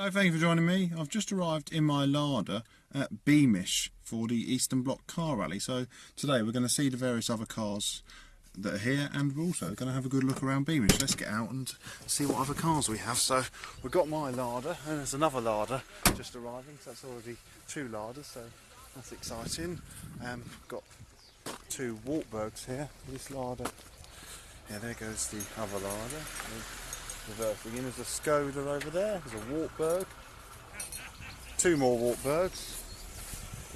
Hello, thank you for joining me. I've just arrived in my Lada at Beamish for the Eastern Bloc Car Rally. So today we're going to see the various other cars that are here and we're also going to have a good look around Beamish. Let's get out and see what other cars we have. So we've got my Lada and there's another Lada just arriving. So that's already two Ladas, so that's exciting. Um, got two Wartburgs here. This Lada, yeah, there goes the other Lada in. There's a Skoda over there, there's a Wartburg, two more Wartburgs,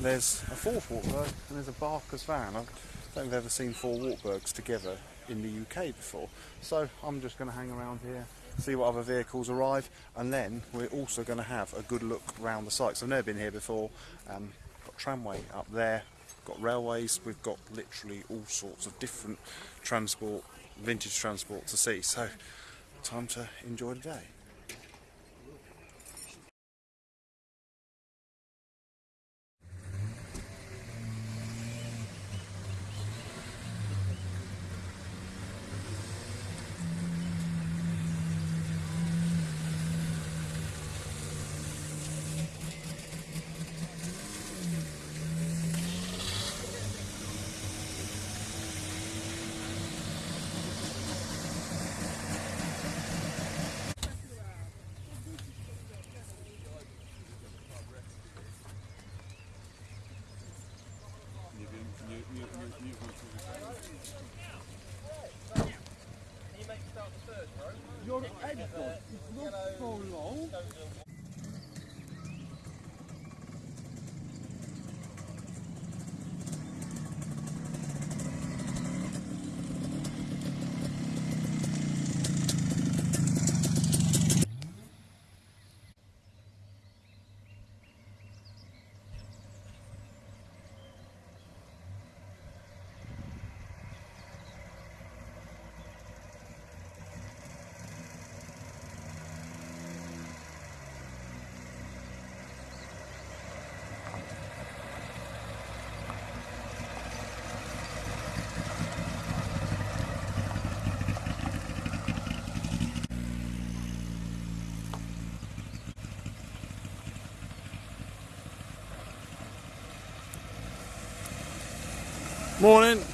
there's a fourth Wartburg, and there's a Barkas van. I don't think I've ever seen four Wartburgs together in the UK before. So I'm just going to hang around here, see what other vehicles arrive, and then we're also going to have a good look around the site. So I've never been here before. Um, got tramway up there, got railways, we've got literally all sorts of different transport, vintage transport to see. So time to enjoy the day. Your headphones is not so long. Morning.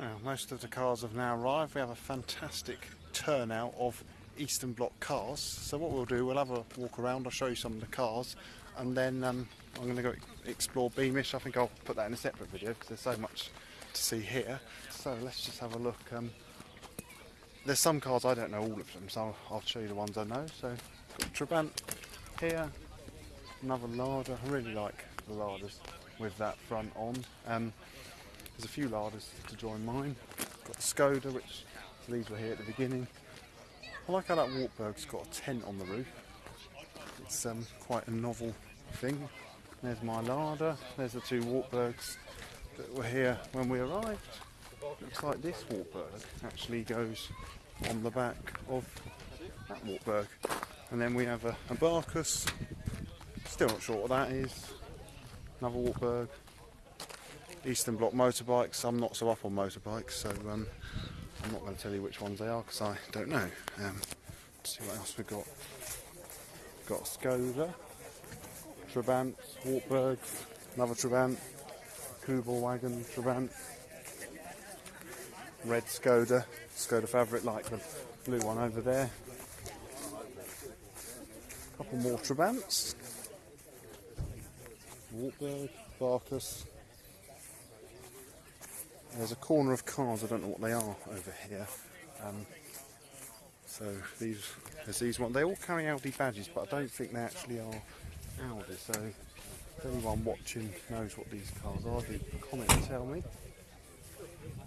Well, most of the cars have now arrived. We have a fantastic turnout of Eastern Bloc cars. So what we'll do, we'll have a walk around. I'll show you some of the cars, and then um, I'm going to go explore Beamish. I think I'll put that in a separate video because there's so much to see here. So let's just have a look. Um, there's some cars I don't know all of them, so I'll show you the ones I know. So got Trabant here, another Lada. I really like the Ladas with that front on. Um, there's a few Ladas to join mine. Got the Skoda, which these were here at the beginning. I like how that Wartburg's got a tent on the roof. It's um, quite a novel thing. There's my Lada. There's the two Wartburgs that were here when we arrived. Looks like this Wartburg actually goes on the back of that Wartburg. And then we have a, a Barkas. Still not sure what that is. Another Wartburg. Eastern Bloc motorbikes. I'm not so up on motorbikes, so um, I'm not going to tell you which ones they are because I don't know. Um, let's see what else we've got. Got Skoda, Trabant, Wartburg, another Trabant, Kubel wagon, Trabant, red Skoda, Skoda Favorite, like the blue one over there. A couple more Trabants. Wartburg, Barkas. There's a corner of cars, I don't know what they are over here. Um, so these, there's these ones. They all carry Audi badges, but I don't think they actually are Audi. So if anyone watching knows what these cars are, do comment and tell me.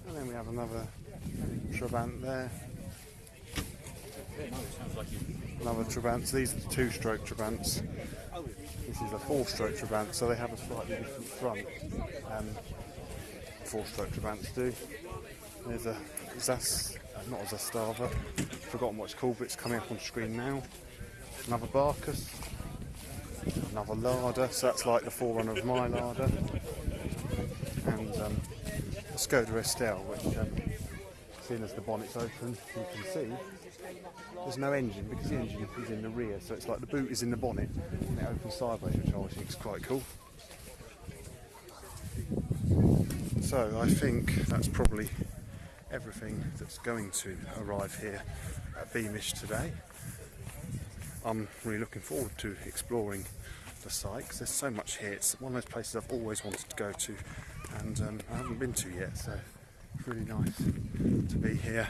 And then we have another Trabant there. Another Trabant. So these are the two-stroke Trabants. This is a four-stroke Trabant, so they have a slightly different front. Um, four-stroke Trabants do. There's a Zas, not a Zastava. Forgotten what it's called, but it's coming up on screen now. Another Barkas. Another Lada, so that's like the forerunner of my Lada. And um, a Skoda Estelle, which, um, seeing as the bonnet's open, you can see there's no engine because the engine is in the rear, so it's like the boot is in the bonnet and it opens sideways, which I think is quite cool. So I think that's probably everything that's going to arrive here at Beamish today. I'm really looking forward to exploring the site because there's so much here. It's one of those places I've always wanted to go to and um, I haven't been to yet, so it's really nice to be here.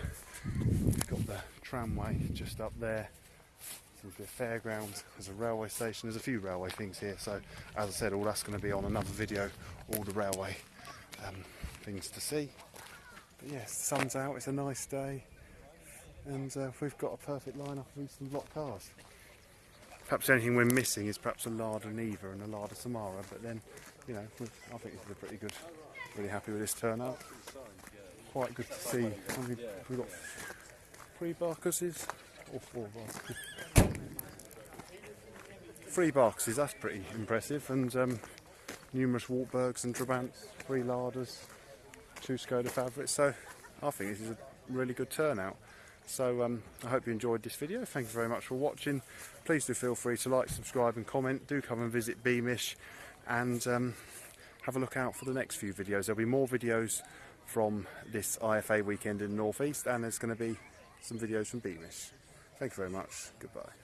We've got the tramway just up there. there's a fairground. There's a railway station. There's a few railway things here. So, as I said, all that's going to be on another video. All the railway um, things to see. But yes, the sun's out. It's a nice day, and uh, we've got a perfect lineup of Eastern Bloc cars. Perhaps the only thing we're missing is perhaps a Lada Niva and a Lada Samara. But then, you know, I think a pretty good. Really happy with this turnout quite good to see. We've, got three Barkases or four Barkases. Three Barkases, that's pretty impressive, and um, numerous Wartburgs and Trabants, three Ladas, two Skoda Fabrics. So I think this is a really good turnout. So um, I hope you enjoyed this video. Thank you very much for watching. Please do feel free to like, subscribe and comment. Do come and visit Beamish and um, have a look out for the next few videos. There'll be more videos from this IFA weekend in the Northeast and there's going to be some videos from Beamish. Thank you very much. Goodbye.